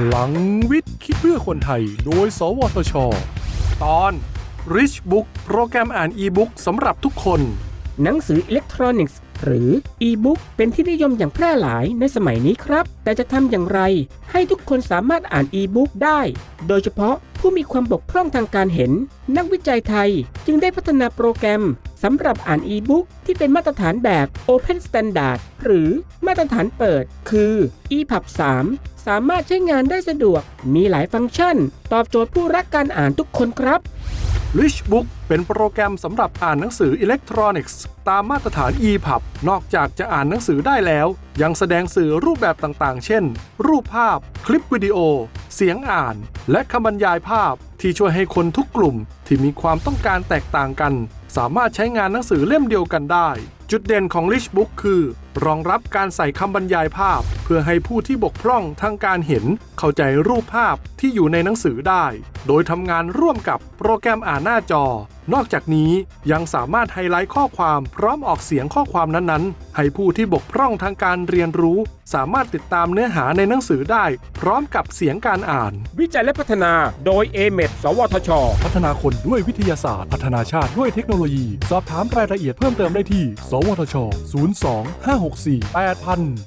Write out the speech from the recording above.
พลังวิทย์คิดเพื่อคนไทย โดย สวทช ตอน Rich Book โปรแกรมอ่านอีบุ๊กสำหรับทุกคน หนังสืออิเล็กทรอนิกส์ หรืออีบุ๊กเป็นที่นิยมอย่างแพร่หลายในสมัยนี้ครับ แต่จะทำอย่างไร ให้ทุกคนสามารถอ่านอีบุ๊กได้ โดยเฉพาะผู้มีความบกพร่องทางการเห็น นักวิจัยไทยจึงได้พัฒนาโปรแกรม สำหรับอ่านอีบุ๊กที่เป็นมาตรฐานแบบ Open Standard หรือมาตรฐานเปิด คือ EPUB 3 สามารถใช้งานได้สะดวก มีหลายฟังก์ชัน ตอบโจทย์ผู้รักการอ่านทุกคนครับ Rich Book เป็นโปรแกรมสำหรับอ่านหนังสืออิเล็กทรอนิกส์ ตามมาตรฐาน EPUB นอกจากจะอ่านหนังสือได้แล้ว ยังแสดงสื่อรูปแบบต่างๆ เช่น รูปภาพ คลิปวิดีโอ เสียงอ่าน และคำบรรยายภาพที่ช่วยให้คนทุกกลุ่มที่มีความต้องการแตกต่างกัน สามารถใช้งานหนังสือเล่มเดียวกันได้ จุดเด่นของ Rich Book คือรองรับการใส่คำบรรยายภาพ เพื่อให้ผู้ที่บกพร่องทางการเห็น เข้าใจรูปภาพที่อยู่ในหนังสือได้ โดยทำงานร่วมกับโปรแกรมอ่านหน้าจอ นอกจากนี้ยังสามารถไฮไลท์ข้อความพร้อมออกเสียงข้อความนั้นๆ ให้ผู้ที่บกพร่องทางการเรียนรู้ สามารถติดตามเนื้อหาในหนังสือได้ พร้อมกับเสียงการอ่าน วิจัยและพัฒนาโดย a m e d สวทช พัฒนาคนด้วยวิทยาศาสตร์ พัฒนาชาติด้วยเทคโนโลยี สอบถามรายละเอียดเพิ่มเติมได้ที่ สวทช 02 564 8000